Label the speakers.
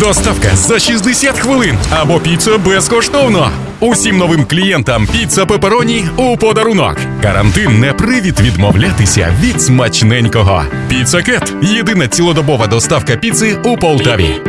Speaker 1: Доставка за 60 хвилин або піца безкоштовно. Усім новим клієнтам піца пепероні у подарунок. Карантин не привід відмовлятися від смачненького. Піца Кет єдина цілодобова доставка піци у Полтаві.